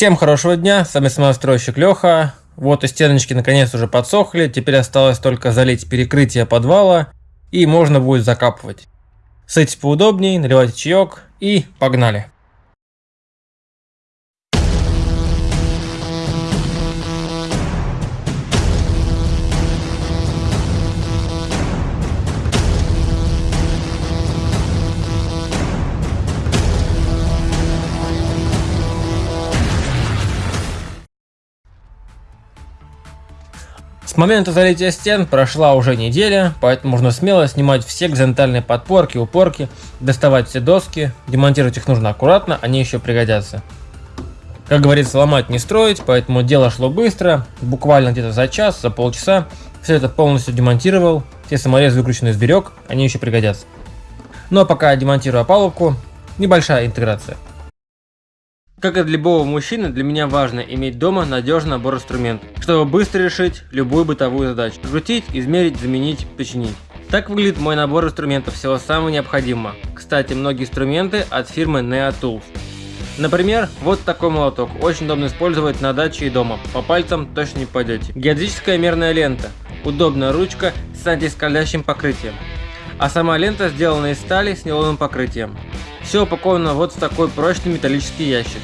Всем хорошего дня, с вами самостройщик Леха. Вот и стеночки наконец уже подсохли, теперь осталось только залить перекрытие подвала и можно будет закапывать. Садитесь поудобнее, наливайте чаек и погнали. Момента залития стен прошла уже неделя, поэтому можно смело снимать все горизонтальные подпорки, упорки, доставать все доски, демонтировать их нужно аккуратно, они еще пригодятся. Как говорится, ломать не строить, поэтому дело шло быстро, буквально где-то за час, за полчаса. Все это полностью демонтировал, все саморезы выкрученные сберег, они еще пригодятся. Ну а пока демонтирую опалубку, небольшая интеграция. Как и для любого мужчины, для меня важно иметь дома надежный набор инструментов, чтобы быстро решить любую бытовую задачу. Крутить, измерить, заменить, починить. Так выглядит мой набор инструментов, всего самого необходимого. Кстати, многие инструменты от фирмы Nea Tools. Например, вот такой молоток, очень удобно использовать на даче и дома, по пальцам точно не пойдете. Геодезическая мерная лента, удобная ручка с антискользящим покрытием. А сама лента сделана из стали с нейлоновым покрытием. Все упаковано вот в такой прочный металлический ящик.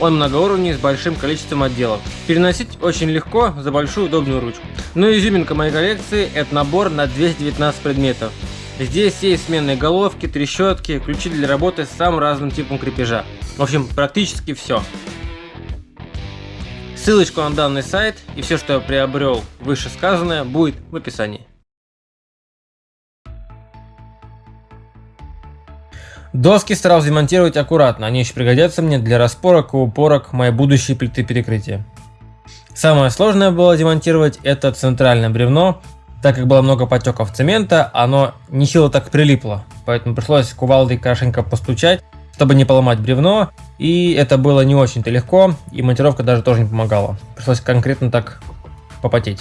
Он многоуровневый с большим количеством отделов. Переносить очень легко за большую удобную ручку. Но изюминка моей коллекции это набор на 219 предметов. Здесь есть сменные головки, трещотки, ключи для работы с самым разным типом крепежа. В общем, практически все. Ссылочку на данный сайт и все, что я приобрел вышесказанное, будет в описании. Доски старался демонтировать аккуратно, они еще пригодятся мне для распорок и упорок моей будущей плиты перекрытия. Самое сложное было демонтировать это центральное бревно, так как было много потеков цемента, оно нехило так прилипло, поэтому пришлось кувалдой хорошенько постучать, чтобы не поломать бревно, и это было не очень-то легко, и монтировка даже тоже не помогала. Пришлось конкретно так попотеть.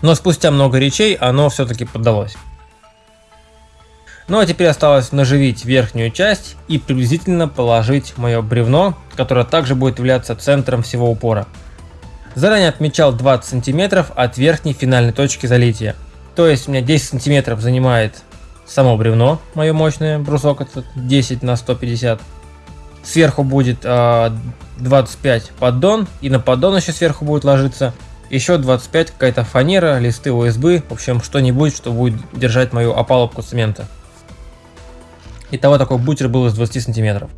Но спустя много речей оно все-таки поддалось. Ну а теперь осталось наживить верхнюю часть и приблизительно положить мое бревно, которое также будет являться центром всего упора. Заранее отмечал 20 сантиметров от верхней финальной точки залития. То есть у меня 10 сантиметров занимает само бревно, мое мощное, брусок этот 10 на 150. Сверху будет э, 25 поддон, и на поддон еще сверху будет ложиться еще 25 какая-то фанера, листы USB, в общем что-нибудь, что будет держать мою опалубку цемента. Итого такой бутер был из 20 сантиметров.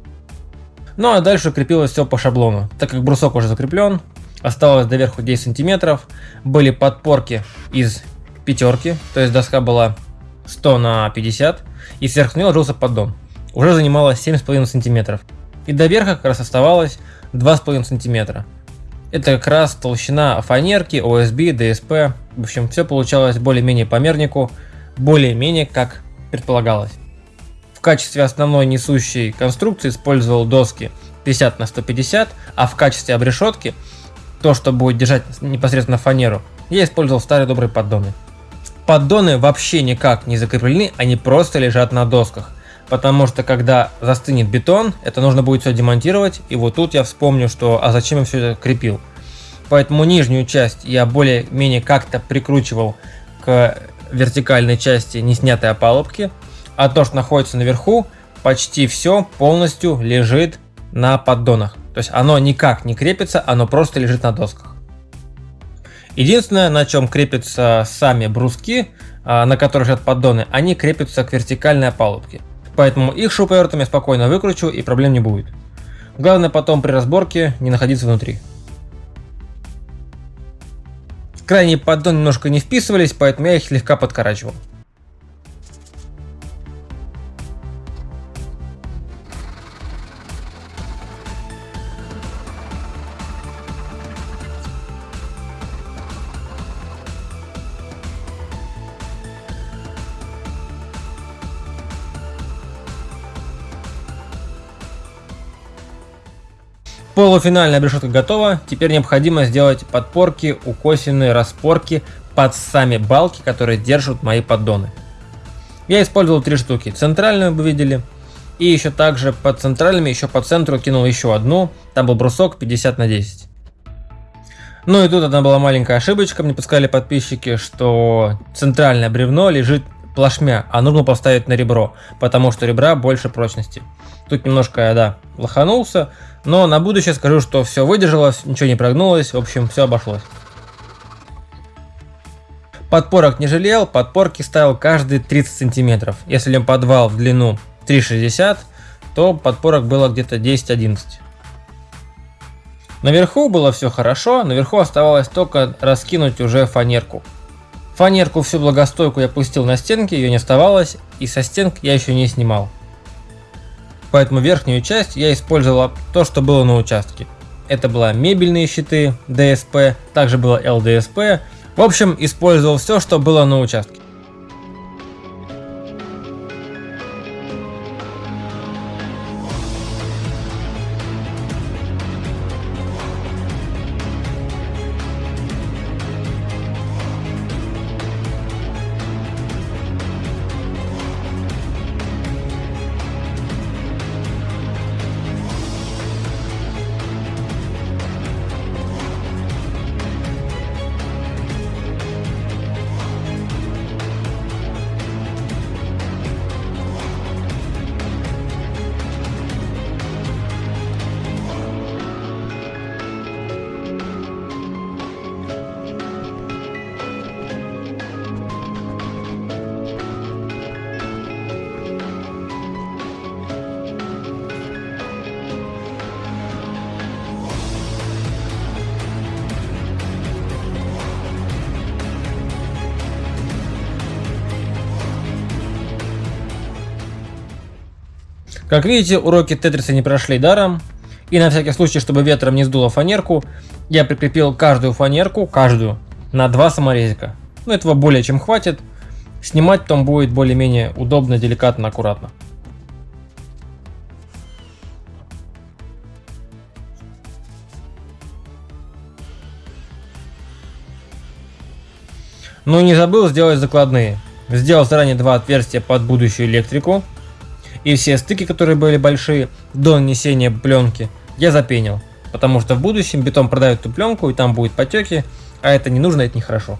Ну а дальше крепилось все по шаблону. Так как брусок уже закреплен, осталось доверху 10 сантиметров. Были подпорки из пятерки, то есть доска была 100 на 50, и сверху нее ложился поддон. Уже занимала 7,5 сантиметров. И до верха как раз оставалось 2,5 сантиметра. Это как раз толщина фанерки, OSB, DSP. В общем, все получалось более-менее по мернику, более-менее как предполагалось качестве основной несущей конструкции использовал доски 50 на 150, а в качестве обрешетки, то, что будет держать непосредственно фанеру, я использовал старые добрые поддоны. Поддоны вообще никак не закреплены, они просто лежат на досках. Потому что когда застынет бетон, это нужно будет все демонтировать. И вот тут я вспомню, что а зачем я все это крепил. Поэтому нижнюю часть я более-менее как-то прикручивал к вертикальной части не снятой опалубки а то, что находится наверху, почти все полностью лежит на поддонах. То есть оно никак не крепится, оно просто лежит на досках. Единственное, на чем крепятся сами бруски, а, на которых лежат поддоны, они крепятся к вертикальной опалубке. Поэтому их шуруповертом я спокойно выкручу и проблем не будет. Главное потом при разборке не находиться внутри. Крайние поддоны немножко не вписывались, поэтому я их слегка подкорачивал. Полуфинальная обрешетка готова, теперь необходимо сделать подпорки, укосины, распорки под сами балки, которые держат мои поддоны. Я использовал три штуки. Центральную вы видели, И еще также под центральными, еще по центру кинул еще одну. Там был брусок 50 на 10. Ну и тут одна была маленькая ошибочка. Мне подсказали подписчики, что центральное бревно лежит плашмя, а нужно поставить на ребро, потому что ребра больше прочности. Тут немножко я, да, лоханулся, но на будущее скажу, что все выдержалось, ничего не прогнулось, в общем, все обошлось. Подпорок не жалел, подпорки ставил каждые 30 сантиметров. Если подвал в длину 3,60, то подпорок было где-то 10-11. Наверху было все хорошо, наверху оставалось только раскинуть уже фанерку. Фанерку всю благостойку я пустил на стенки, ее не оставалось, и со стенок я еще не снимал. Поэтому верхнюю часть я использовал то, что было на участке. Это была мебельные щиты DSP, также было LDSP. В общем, использовал все, что было на участке. Как видите, уроки Тетриса не прошли даром. И на всякий случай, чтобы ветром не сдуло фанерку, я прикрепил каждую фанерку, каждую, на два саморезика. Ну, этого более чем хватит. Снимать потом будет более-менее удобно, деликатно, аккуратно. Ну и не забыл сделать закладные. Сделал заранее два отверстия под будущую электрику и все стыки, которые были большие, до нанесения пленки, я запенил. Потому что в будущем бетон продает эту пленку, и там будут потеки, а это не нужно, это нехорошо.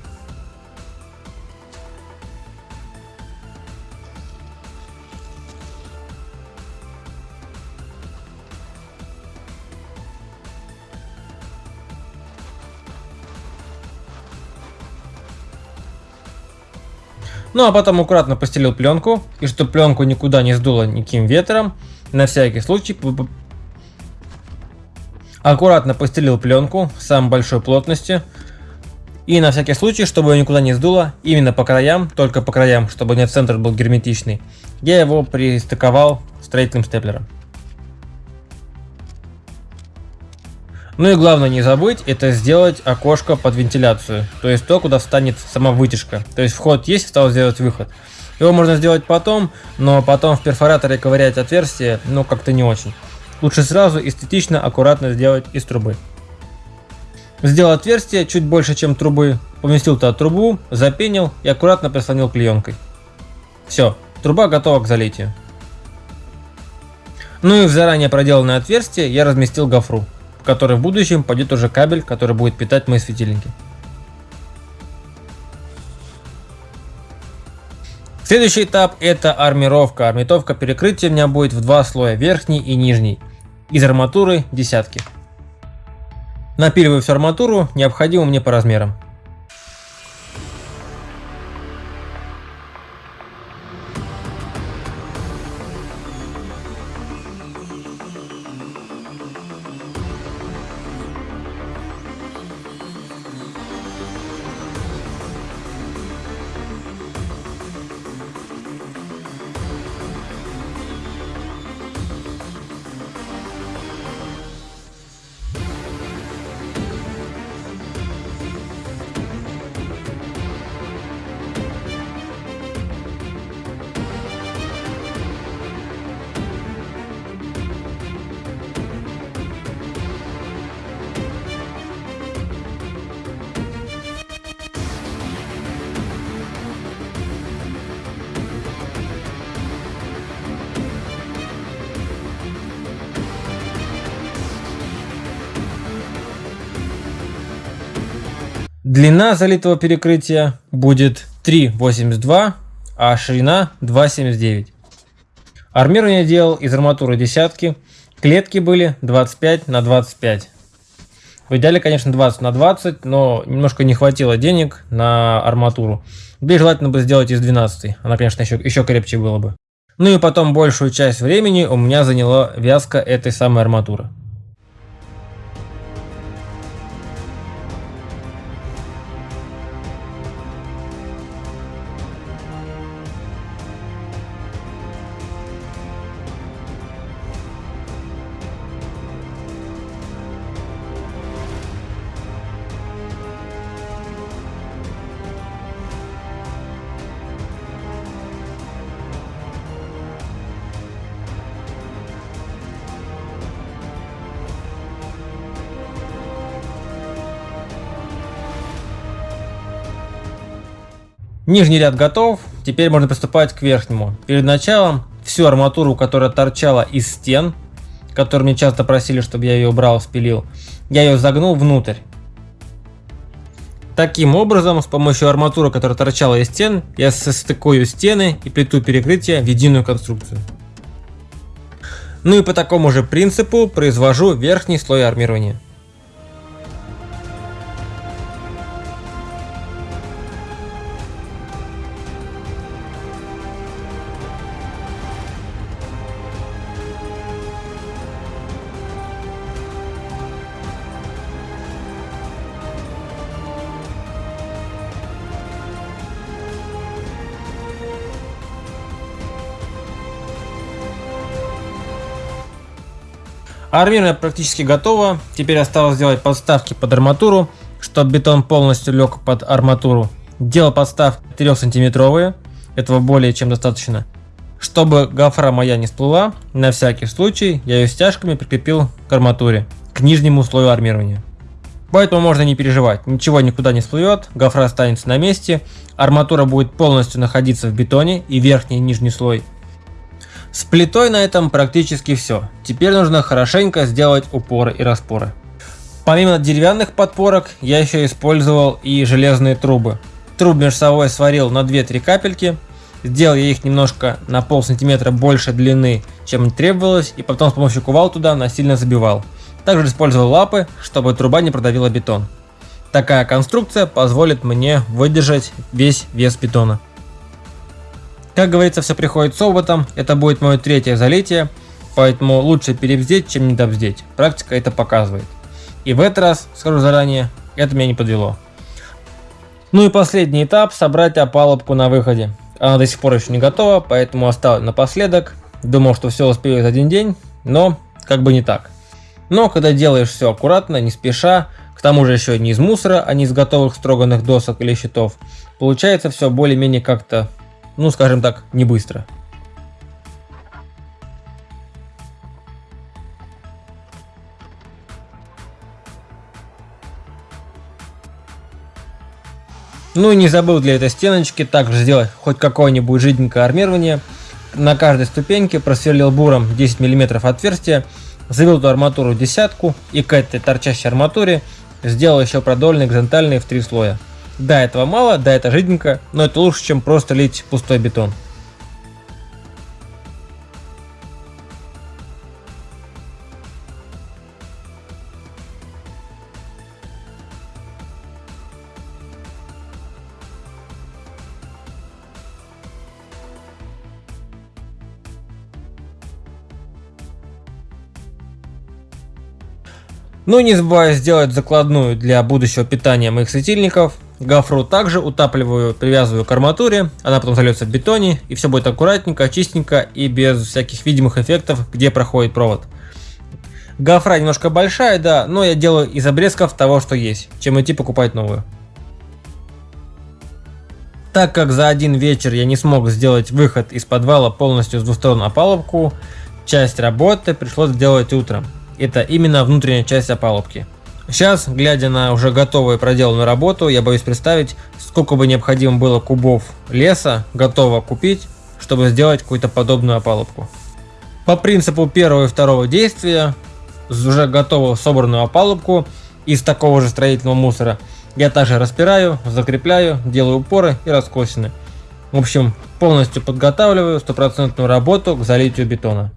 Ну а потом аккуратно постелил пленку, и чтобы пленку никуда не сдуло никаким ветром, на всякий случай аккуратно постелил пленку самой большой плотности. И на всякий случай, чтобы ее никуда не сдуло, именно по краям, только по краям, чтобы не центр был герметичный, я его пристыковал строительным степлером. Ну и главное не забыть, это сделать окошко под вентиляцию, то есть то, куда встанет сама вытяжка. То есть вход есть, осталось сделать выход. Его можно сделать потом, но потом в перфораторе ковырять отверстие, ну как-то не очень. Лучше сразу эстетично, аккуратно сделать из трубы. Сделал отверстие чуть больше, чем трубы, поместил туда трубу, запенил и аккуратно прислонил клеенкой. Все, труба готова к залитию. Ну и в заранее проделанное отверстие я разместил гофру в который в будущем пойдет уже кабель, который будет питать мои светильники. Следующий этап это армировка. Армировка перекрытия у меня будет в два слоя, верхний и нижний. Из арматуры десятки. Напиливаю всю арматуру, необходимо мне по размерам. Длина залитого перекрытия будет 3,82, а ширина 2,79. Армирование делал из арматуры десятки, клетки были 25 на 25. В идеале, конечно, 20 на 20, но немножко не хватило денег на арматуру. Да и желательно бы сделать из 12. Она, конечно, еще, еще крепче было бы. Ну и потом большую часть времени у меня заняла вязка этой самой арматуры. Нижний ряд готов, теперь можно приступать к верхнему. Перед началом всю арматуру, которая торчала из стен, которую мне часто просили, чтобы я ее убрал, спилил, я ее загнул внутрь. Таким образом, с помощью арматуры, которая торчала из стен, я состыкую стены и плиту перекрытия в единую конструкцию. Ну и по такому же принципу произвожу верхний слой армирования. Армирование практически готово. Теперь осталось сделать подставки под арматуру, чтобы бетон полностью лег под арматуру. Делал подставки 3 сантиметровые. Этого более чем достаточно. Чтобы гофра моя не всплыла, на всякий случай я ее стяжками прикрепил к арматуре, к нижнему слою армирования. Поэтому можно не переживать, ничего никуда не всплывет, гофра останется на месте, арматура будет полностью находиться в бетоне и верхний и нижний слой с плитой на этом практически все. Теперь нужно хорошенько сделать упоры и распоры. Помимо деревянных подпорок, я еще использовал и железные трубы. Труб между собой сварил на 2-3 капельки, сделал я их немножко на пол сантиметра больше длины, чем требовалось, и потом с помощью кувал туда насильно забивал. Также использовал лапы, чтобы труба не продавила бетон. Такая конструкция позволит мне выдержать весь вес бетона. Как говорится, все приходит с опытом, это будет мое третье залитие, поэтому лучше перебздеть, чем недобздеть. Практика это показывает. И в этот раз, скажу заранее, это меня не подвело. Ну и последний этап, собрать опалубку на выходе. Она до сих пор еще не готова, поэтому оставлю напоследок. Думал, что все успею за один день, но как бы не так. Но когда делаешь все аккуратно, не спеша, к тому же еще не из мусора, а не из готовых строганных досок или щитов, получается все более-менее как-то ну скажем так, не быстро. Ну и не забыл для этой стеночки также сделать хоть какое-нибудь жиденькое армирование. На каждой ступеньке просверлил буром 10 мм отверстие, завел эту арматуру десятку и к этой торчащей арматуре сделал еще продольные горизонтальные в три слоя. Да, этого мало, да, это жиденько, но это лучше, чем просто лить пустой бетон. Ну и не забывая сделать закладную для будущего питания моих светильников. Гофру также утапливаю, привязываю к арматуре, она потом зальется в бетоне, и все будет аккуратненько, чистенько и без всяких видимых эффектов, где проходит провод. Гофра немножко большая, да, но я делаю из обрезков того, что есть, чем идти покупать новую. Так как за один вечер я не смог сделать выход из подвала полностью с двусторонней опалубку, часть работы пришлось сделать утром. Это именно внутренняя часть опалубки. Сейчас, глядя на уже готовую проделанную работу, я боюсь представить, сколько бы необходимо было кубов леса готово купить, чтобы сделать какую-то подобную опалубку. По принципу первого и второго действия, уже готовую собранную опалубку из такого же строительного мусора, Я также распираю, закрепляю, делаю упоры и раскосины. В общем, полностью подготавливаю стопроцентную работу к залитию бетона.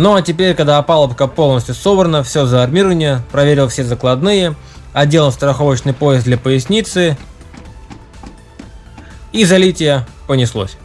Ну а теперь, когда опалубка полностью собрана, все за армирование, проверил все закладные, одел страховочный пояс для поясницы и залитие понеслось.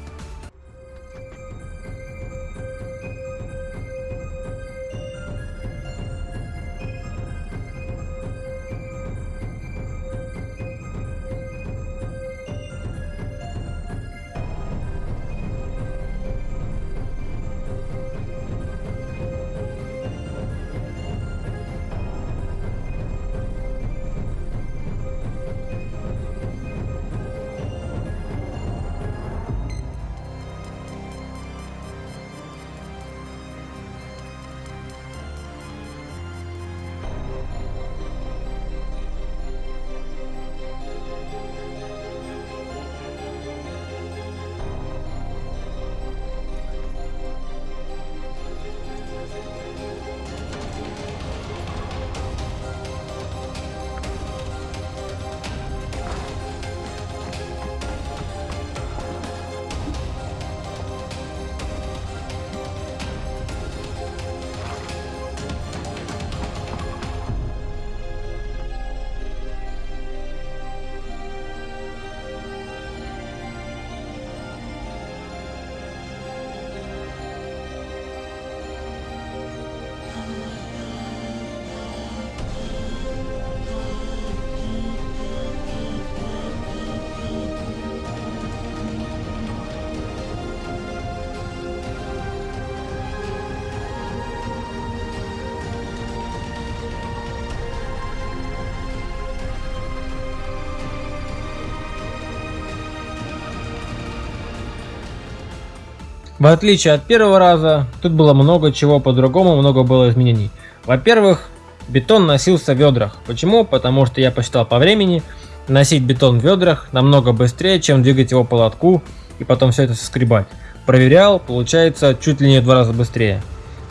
В отличие от первого раза, тут было много чего по-другому, много было изменений. Во-первых, бетон носился в ведрах. Почему? Потому что я посчитал по времени, носить бетон в ведрах намного быстрее, чем двигать его по лотку и потом все это соскребать. Проверял, получается чуть ли не в два раза быстрее.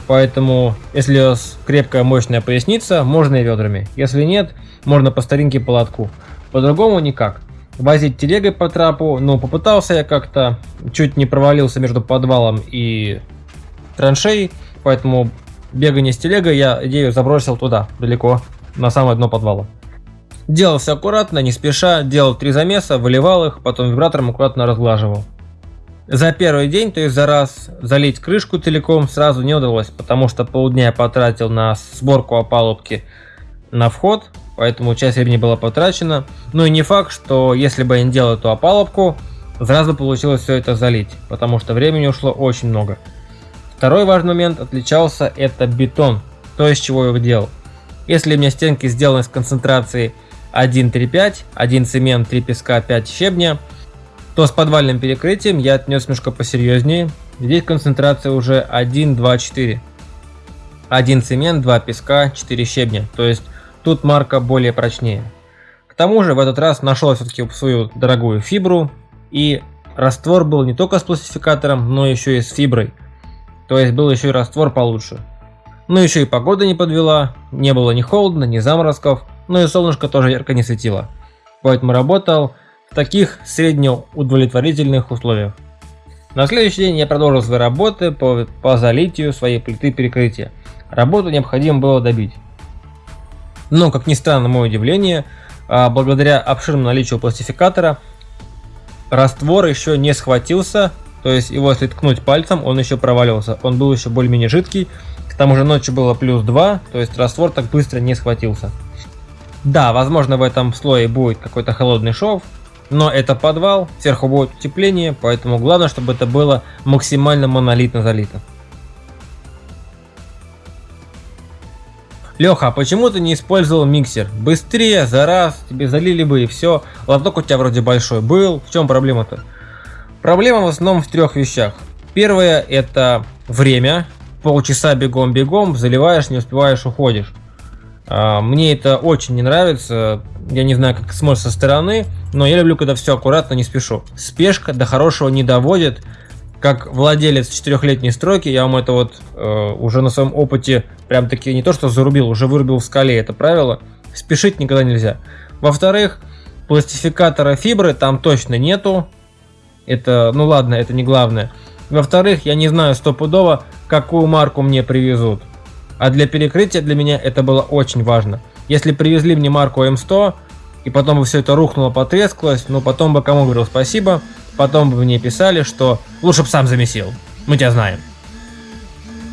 Поэтому, если у вас крепкая мощная поясница, можно и ведрами. Если нет, можно по старинке по лотку. По-другому никак возить телегой по трапу, но попытался я как-то, чуть не провалился между подвалом и траншеей, поэтому бегание с телегой я идею забросил туда, далеко, на самое дно подвала. Делал все аккуратно, не спеша, делал три замеса, выливал их, потом вибратором аккуратно разглаживал. За первый день, то есть за раз, залить крышку целиком сразу не удалось, потому что полдня я потратил на сборку опалубки на вход, поэтому часть времени была потрачена. Ну и не факт, что если бы я не делал эту опалубку, сразу получилось все это залить, потому что времени ушло очень много. Второй важный момент отличался это бетон, то из чего я его делал. Если у меня стенки сделаны с концентрацией 1,3,5, 1 цемент, 3 песка, 5 щебня, то с подвальным перекрытием я отнес немножко посерьезнее. Здесь концентрация уже 1, 2, 4. 1 цемент, 2 песка, 4 щебня. То есть Тут марка более прочнее. К тому же в этот раз нашел все-таки свою дорогую фибру и раствор был не только с пластификатором, но еще и с фиброй. То есть был еще и раствор получше. Ну еще и погода не подвела, не было ни холодно, ни заморозков, ну и солнышко тоже ярко не светило. Поэтому работал в таких среднеудовлетворительных условиях. На следующий день я продолжил свои работы по, по залитию своей плиты перекрытия. Работу необходимо было добить. Но, как ни странно, мое удивление, а, благодаря обширному наличию пластификатора, раствор еще не схватился, то есть его если ткнуть пальцем, он еще проваливался. Он был еще более-менее жидкий, к тому же ночью было плюс 2, то есть раствор так быстро не схватился. Да, возможно в этом слое будет какой-то холодный шов, но это подвал, сверху будет утепление, поэтому главное, чтобы это было максимально монолитно залито. Леха, а почему ты не использовал миксер? Быстрее, за раз, тебе залили бы и все. Лоток у тебя вроде большой был, в чем проблема-то? Проблема в основном в трех вещах. Первое это время, полчаса бегом-бегом, заливаешь, не успеваешь, уходишь. А, мне это очень не нравится, я не знаю, как смотрит со стороны, но я люблю, когда все аккуратно, не спешу. Спешка до хорошего не доводит. Как владелец четырехлетней стройки, я вам это вот э, уже на своем опыте прям таки не то что зарубил, уже вырубил в скале это правило. Спешить никогда нельзя. Во-вторых, пластификатора фибры там точно нету. Это, ну ладно, это не главное. Во-вторых, я не знаю стопудово, какую марку мне привезут. А для перекрытия для меня это было очень важно. Если привезли мне марку М100, и потом бы все это рухнуло, потрескалось, ну потом бы кому говорил спасибо, потом бы мне писали, что лучше бы сам замесил. Мы тебя знаем.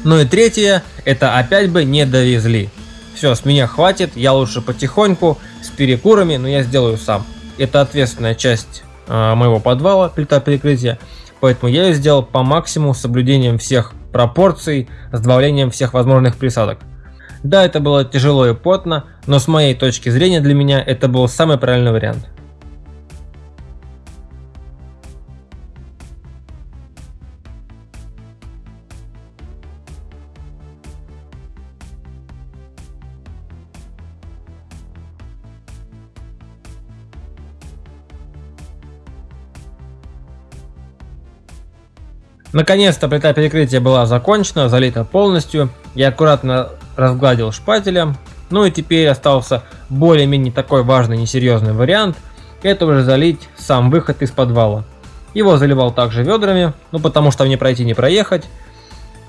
Ну и третье, это опять бы не довезли. Все, с меня хватит, я лучше потихоньку, с перекурами, но я сделаю сам. Это ответственная часть э, моего подвала, плита перекрытия, поэтому я ее сделал по максимуму с соблюдением всех пропорций, с добавлением всех возможных присадок. Да, это было тяжело и потно, но с моей точки зрения для меня это был самый правильный вариант. Наконец-то плита перекрытия была закончена, залита полностью. Я аккуратно разгладил шпателем. Ну и теперь остался более-менее такой важный несерьезный вариант. Это уже залить сам выход из подвала. Его заливал также ведрами, ну потому что мне пройти не проехать.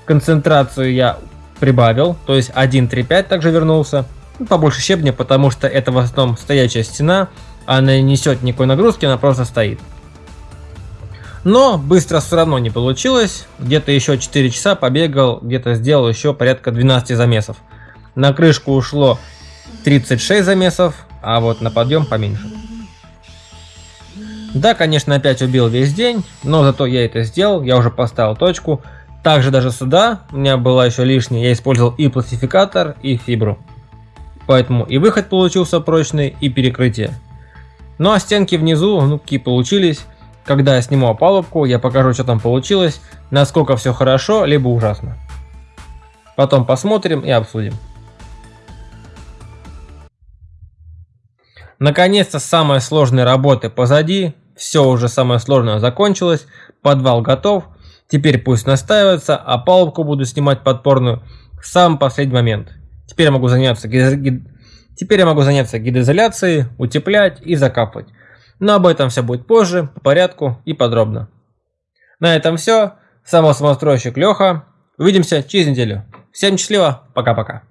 Концентрацию я прибавил, то есть 1.35 также вернулся. Ну, побольше щебня, потому что это в основном стоячая стена, она не несет никакой нагрузки, она просто стоит. Но быстро все равно не получилось. Где-то еще 4 часа побегал, где-то сделал еще порядка 12 замесов. На крышку ушло 36 замесов, а вот на подъем поменьше. Да, конечно, опять убил весь день, но зато я это сделал, я уже поставил точку. Также даже сюда у меня была еще лишняя, я использовал и пластификатор, и фибру. Поэтому и выход получился прочный, и перекрытие. Ну а стенки внизу, ну какие получились. Когда я сниму опалубку, я покажу, что там получилось, насколько все хорошо, либо ужасно. Потом посмотрим и обсудим. Наконец-то самые сложные работы позади, все уже самое сложное закончилось, подвал готов, теперь пусть настаивается, а палубку буду снимать подпорную в самый последний момент. Теперь я могу заняться, гид... Теперь я могу заняться гидроизоляцией, утеплять и закапывать. Но об этом все будет позже, по порядку и подробно. На этом все. Самостройщик Леха. Увидимся через неделю. Всем счастливо. Пока-пока.